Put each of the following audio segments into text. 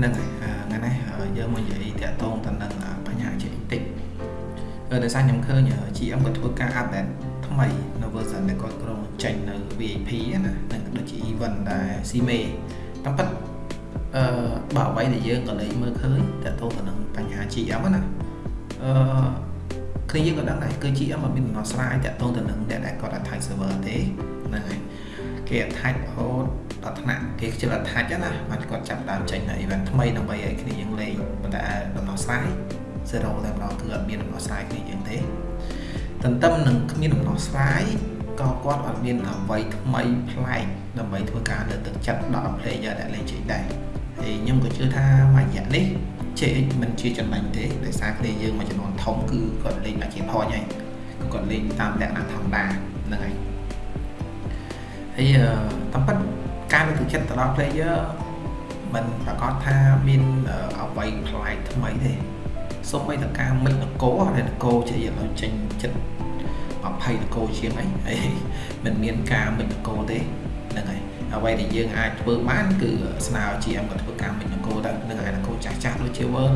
ហ្នឹងហើយថ្ងៃនេះយើងមកនិយាយតាក់ទងទៅនឹងបញ្ហាជាតិបន្តិចដោយសារខ្ញុំឃើញ GM ក៏ធ្វើការ update ថ្មីនៅ version ដែលគាត់ក្រុងចេញនៅ VIP ណានឹងដូចជា event ដែល CMA តាមពិតអឺបើអ្វីដែលយើងក៏លេចមើលឃើញតាក់ទងទៅនឹងបញ្ហា GM ណាអឺគ្នាយើងក៏ដឹងដែរគឺ GM អត់មានដំណោះស្រាយតាក់ទងទៅនឹងអ្នកដែលគាត់ attach server ទេហ្នឹងហើយគេ attach រហូត ដល់ថ្នាក់គេខ្ជិល attach ណាបានគាត់ចាប់ដើមចេញនៅ event ថ្មីដើម្បីឲ្យគ្នាយើងលេងប៉ុន្តែដំណោះស្រាយ zero តែម្ដងគឺអត់មានដំណោះស្រាយគ្នាយើងទេទន្ទឹមនឹងគ្មានដំណោះស្រាយក៏គាត់អត់មានអ្វីថ្មីប្លែកដើម្បីធ្វើការលើកទឹកចិត្តដល់ player ដែលលេង GX ដែរហើយខ្ញុំក៏ជឿថាមួយរយៈនេះ JX មិនជាចំណេញទេដោយសារគ្នាយើងមួយចំនួនធំគឺគាត់លេងមកជា point ហើយគាត់លេងតាមលក្ខណៈធម្មតាហ្នឹងហើយហើយតាមពិត ការលើកទឹកចិត្តទៅដល់ player មិនប្រកាសថាមានអ្វីប្លែកថ្មីទេសូម្បីតែការមិចនគរដែលនគរជាឥឡូវចេញចិត្ត20នគរជាងអីហើយមិនមានការមិចនគរទេហ្នឹងហើយអ្វីដែលយើងអាចធ្វើបានគឺស្នើ GM ក៏ធ្វើការមិចនគរទៅនឹងឯនគរចាស់ចាស់ដូចជា World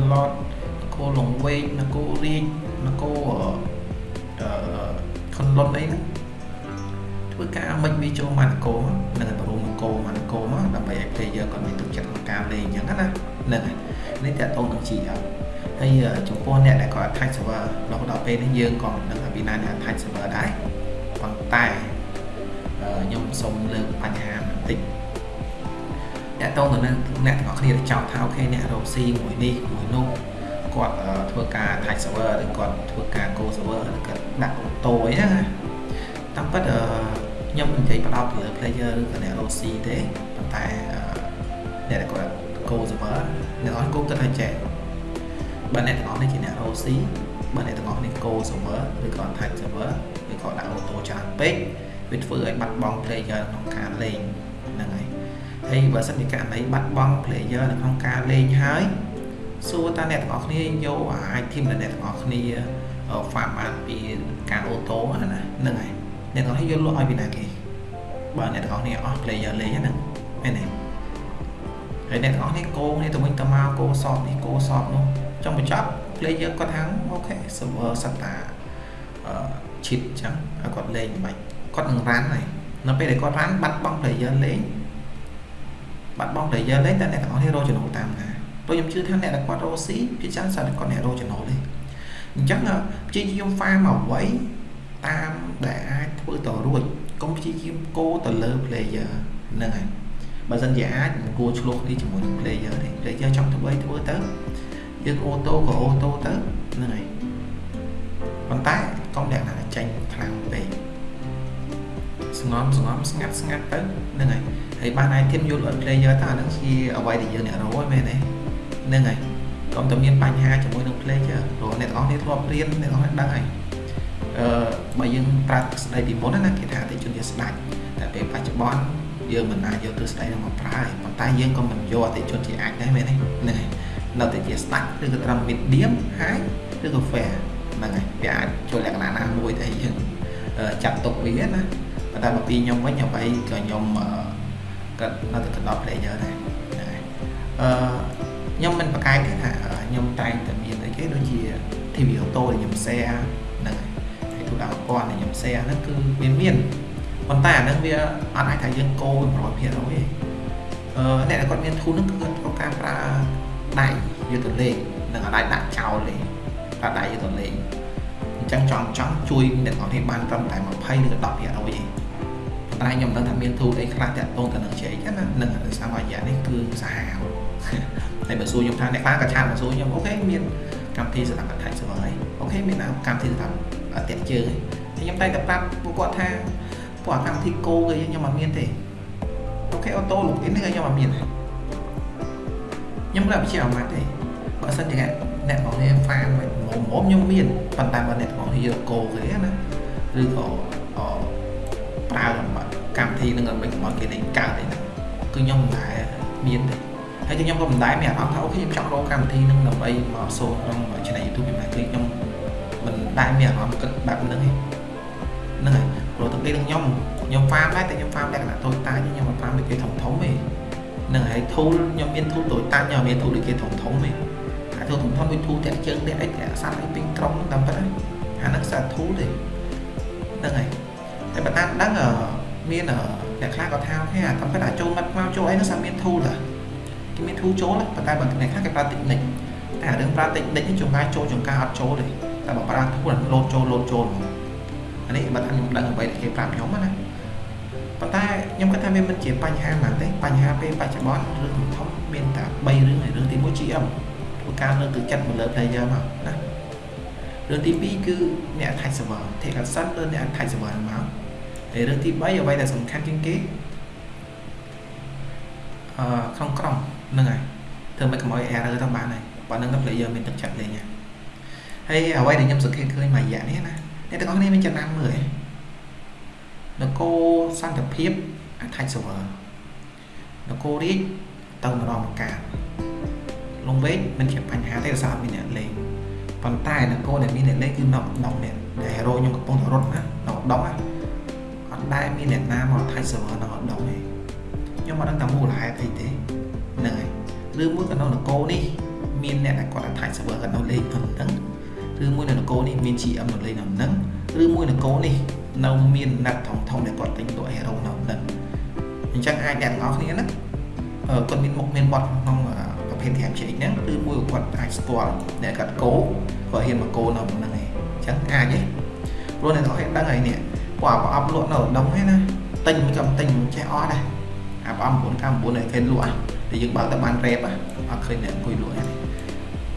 នគរលងវែកនគររាជនគរអឺខុនលុនអីហ្នឹង ធ្វើការមិចវាចូលមកនគរនឹងបរុងនគរមកនគរមកដើម្បីឲ្យ player គាត់មានទឹកចិត្តក្នុងការលេងអញ្ចឹងណាហ្នឹងហើយនេះតើតោងនឹង GM ហើយចំពោះអ្នកដែលគាត់ attach server រហូតដល់ពេលនេះយើងក៏មិនដឹងថាពីណាអ្នក attach server ដែរប៉ុន្តែខ្ញុំសូមលើកបញ្ហាបន្តិចអ្នកតងទៅនឹងអ្នកទាំងអស់គ្នាចោទថាអូខេអ្នករកស៊ីមួយនេះមួយនោះគាត់ធ្វើការ attach server ឬគាត់ធ្វើការ go server ឬគាត់ដាក់អូតូអីណាតាមពិត ខ្ញុំនិយាយបដោតទៅលើ player ឬក៏អ្នករកស៊ីទេប៉ុន្តែអ្នកដែលគាត់ go server អ្នកអត់គោគិតថាចេះបើអ្នកទាំងអស់នេះជាអ្នក OC បើអ្នកទាំងអស់នេះ Go server ឬក៏ Type server ឬក៏ដាក់ auto ច្រើនពេកវាធ្វើឲ្យបាត់បង់ player ក្នុងការលេងហ្នឹងហើយហើយបើសិនជាករណីបាត់បង់ player នៅក្នុងការលេងហើយសួរតើអ្នកទាំងអស់គ្នាយកអាច team ដែលអ្នកទាំងអស់គ្នា farm បានពីការ auto ណាហ្នឹងហើយ អ្នកទាំងអស់គ្នាយកលក់ឲ្យពីណាគេបើអ្នកទាំងអស់គ្នាអស់ player លេងហ្នឹងមែនទេហើយអ្នកទាំងអស់នេះកោគ្នាទៅវិញទៅមកកោសອບនេះកោសອບនោះចុងបញ្ចប់ player គាត់ថាអូខេ server សិតតាអឺ cheat អញ្ចឹងហើយគាត់លេងមិនគាត់នឹង run ហើយនៅពេលដែលគាត់ run បាត់បង់ player លេងបាត់បង់ player លេងតែអ្នកទាំងអស់នេះរកចំណូលតាមណាព្រោះខ្ញុំជឿថាអ្នកដែលគាត់រកស៊ីភាគច្រើនសិនគាត់អ្នករកចំណូលទេអញ្ចឹងព្យាយាម farm អ្វី តាមដែលអាចធ្វើទៅរួចកុំព្យាយាមគោទៅលើ player ហ្នឹងហើយបើសិនជាអាចមិនគួរឆ្លោះគ្នាជាមួយនឹង player ទេ player ចង់ធ្វើអីធ្វើទៅយើងអូតូក៏អូតូទៅហ្នឹងហើយប៉ុន្តែកុំលក្ខណៈចេញខ្លាំងពេកស្ងំស្ងំស្ងាត់ស្ងាត់ទៅហ្នឹងហើយហើយបានអាចធៀបយល់ឲ្យ player ថាហ្នឹងជាអ្វីដែលយើងអ្នករកហ្នឹងមែនទេហ្នឹងហើយកុំតែមានបញ្ហាជាមួយនឹង player ព្រោះអ្នកទាំងអស់នេះធ្លាប់រៀនអ្នកទាំងអស់នេះដឹងហើយអឺ បើយើងប្រើស្ដីពីមុនណាគេថាអតិជនជាស្ដាច់តែពេលបច្ចុប្បន្នយើងមិនអាចយកទស្សនៈនោះមកប្រើទេប៉ុន្តែយើងក៏មិនយកអតិជនជាអាចដែរមែនទេហ្នឹងហើយនៅតែជាស្ដាច់ឬក៏ត្រឹម medium high ឬក៏ fair ហ្នឹងហើយវាអាចចូលលក្ខណៈណាមួយដែលយើងចាត់ទុកវាណាប៉ុន្តែមកពីខ្ញុំវិញអ្វីក៏ខ្ញុំក៏នៅតែដល់ player ដែរហ្នឹងហើយអឺខ្ញុំមិនប្រកែកទេថាខ្ញុំតែងតែមានអីគេដូចជា TV auto ដែលខ្ញុំ share ហ្នឹងហើយហើយទូ ដាក់ប្រព័ន្ធដែលខ្ញុំ share ហ្នឹងគឺវាមានប៉ុន្តែអាហ្នឹងវាអត់អាចថាយើងកោ100%ទេអឺអ្នកដែលគាត់មានធូនហ្នឹងគឺគាត់ត្រូវការប្រើដៃយកទៅលេងនឹងអត់ដៃដាក់ចោលទេប្រើដៃយកទៅលេងអញ្ចឹងចង់ចង់ជួយអ្នកនរនេះបានត្រឹមតែ20ឬក៏10%ទេតែខ្ញុំមិនដឹងថាមានទូអីខ្លះតាក់ទងទៅនឹងជ័យចឹងណានឹងដោយសាររយៈនេះគឺសាហាវហើយបើសួរខ្ញុំថាអ្នកខ្លះក៏ឆាតមកសួរខ្ញុំអូខេមានកម្មវិធីសម្រាប់ attach server ហើយអូខេមានកម្មវិធីសម្រាប់ តាក់ជើងហើយខ្ញុំតែតែប្រាប់ពួកគាត់ថាពួកកម្មវិធីគោគេខ្ញុំអត់មានទេអូខេអូតូ login នេះខ្ញុំអត់មានទេខ្ញុំក៏ជាអាម៉ាត់ទេបើសិនជាអ្នកនរនេះ fan មុំមុំខ្ញុំមានប៉ុន្តែបើអ្នកនរនេះយកកោគេណាឬក៏ប្រើកម្មវិធីនឹងដើម្បីកុំឲ្យគេលេងកើតទេណាគឺខ្ញុំមិនដែលមានទេហើយខ្ញុំក៏មិនដែលមានអារម្មណ៍ថាអូខេខ្ញុំចង់រកកម្មវិធីនឹងដើម្បីមកសូត្រក្នុង channel YouTube ខ្ញុំគឺខ្ញុំមិន ដែលមានអារម្មណ៍គិតបែបហ្នឹងទេហ្នឹងហើយព្រោះទៅពេលខ្ញុំខ្ញុំ farm ដែរតែខ្ញុំ farm លក្ខណៈតូចតាចខ្ញុំមិន farm ដូចគេធំធំទេនឹងហើយ tool ខ្ញុំមាន tool តូចតាចខ្ញុំមាន tool ដូចគេធំធំទេហើយ tool ធំធំដូច tool តាក់ជើងតាក់អីតាក់សាត់អីពេញក្រុមតាមពិតហ្នឹងអាហ្នឹងសារ tool ទេហ្នឹងហើយតែបើតាមដឹងមានអ្នកខ្លះក៏ថាអូខេអាតាមពិតអាចចូលមាត់មកចូលអីនោះសាមាន tool ហ៎គេមាន tool ចូលប៉ុន្តែបើអ្នកខ្លះគេប្រើ technique តែរឿងប្រើ technique នេះចង្ការចូលចង្ការអត់ចូលទេ តែបើប្រើ tool លោតចូលលោតចូលហ្មងអានេះបើថាខ្ញុំដឹងអ្វីដែលគេប្រាប់ខ្ញុំណាប៉ុន្តែខ្ញុំគិតថាវាមិនជាបញ្ហាហ្មងទេបញ្ហាពេលបច្ចុប្បន្នរឿងធំមានតែ3រឿងហើយរឿងទី1 GM ធ្វើការលើកទឹកចិត្តមកលើ player មកណារឿងទី2គឺអ្នក attach server take action លើអ្នក attach server ហ្នឹងមកហើយរឿងទី3អ្វីដែលសំខាន់ជាងគេអឺក្នុងក្រុមហ្នឹងហើយធ្វើមិនកុំឲ្យ error ទៅបានហើយប៉ុណ្្នឹងទៅ player មានទឹកចិត្តលេងហើ យអ្វីដែលខ្ញុំសង្កេតឃើញមួយរយៈនេះណាអ្នកទាំងអស់គ្នាមានចំណាំមើលឯងនគរសន្តិភាព attach server នគររាជទៅម្ដងម្កាលលងវែងមិនជាបញ្ហាទេដោយសារអត់មានអ្នកលេងប៉ុន្តែនគរដែលមានអ្នកលេងគឺនៅដងអ្នកដែល hero ខ្ញុំកំពុងតែរត់ណានៅដងណាអត់ដែលមានអ្នកណាមក attach server នៅដងទេខ្ញុំមិនដឹងថាមូលហេតុអីទេហ្នឹងហើយឬមួយក៏នៅនគរនេះមានអ្នកដែលគាត់ attach server គាត់នៅលេងហ្នឹង ឬមួយនៅនគរនេះមាន GM នៅលេងនៅហ្នឹងឬមួយនគរនេះនៅមានណាត់ធំធំដែលគាត់ទិញលក់ hero នៅហ្នឹងអញ្ចឹងអាចអ្នកទាំងអស់គ្នាណាគាត់មានមុខមានបត់ក្នុងប្រភេទ TMJ ហ្នឹងឬមួយគាត់អាចស្គាល់អ្នកគាត់គោគាត់ហ៊ានមកគោនៅហ្នឹងឯងអញ្ចឹងអាចទេព្រោះអ្នកទាំងអស់គ្នាដឹងហើយនេះគាត់ប្រអប់លក់នៅដងហ្នឹងណាទិញមិនកំទិញមិនចេះអស់ដែរអាប្រអប់999ឲ្យគេលក់តែយើងបើកទៅបានរ៉េបអត់ឃើញអ្នកអង្គុយលក់ទេ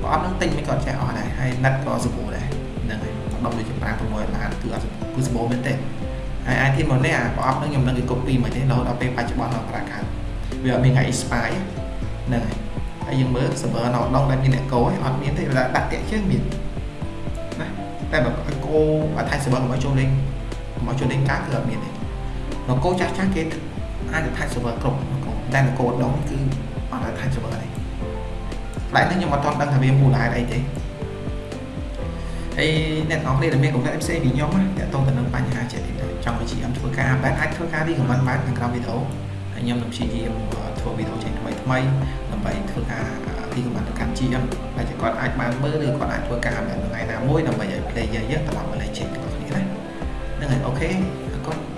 ប្រអប់ហ្នឹងទិញមិនក៏ចេះអស់ដែរហើយណាត់ក៏សម្បូរដែរហ្នឹងហើយដុំដូចជា5 6ឡានគឺអត់គឺសម្បូរមែនទេហើយអាយធីមកនេះអាប្រអប់ហ្នឹងខ្ញុំនឹងគេ copy មកទេរហូតដល់ពេលបច្ចុប្បន្នដល់ប្រាកាត់វាអត់មានថ្ងៃ expire ហ្នឹងហើយហើយយើងមើល server នៅដងដែលមានអ្នកកោអត់មានទេវាដាក់តាក់ជើងមានណាតែបើកោអត់ថៃ server មកចូលលេងមកចូលលេងការគឺអត់មានទេនគរចាស់ចាស់គេអាចថៃ server គ្រប់នគរតែនគរដងគឺអត់ថៃ server ទេ តែនេះខ្ញុំអត់ទាន់ដឹងថាវាមូលហេតុអីទេហើយអ្នកនរគ្នាដែលមានកង្វះផ្សេងពីខ្ញុំណាតើតទៅនឹងបញ្ហាចេះចង់វិជាខ្ញុំធ្វើការបែបអាចធ្វើការរីកមិនបានក្នុងក្រោមវីដេអូហើយខ្ញុំនឹងព្យាយាមធ្វើវីដេអូចេញថ្មីថ្មីដើម្បីធ្វើការរីកមិនទៅកាន់ GM ដែលគាត់អាចបានមើលឬគាត់អាចធ្វើការបែបថ្ងៃណាមួយដើម្បីឲ្យ player យើងត្រឡប់មកលេងចេញទាំងអស់គ្នាណាហ្នឹងហើយអូខេអរគុណបាយ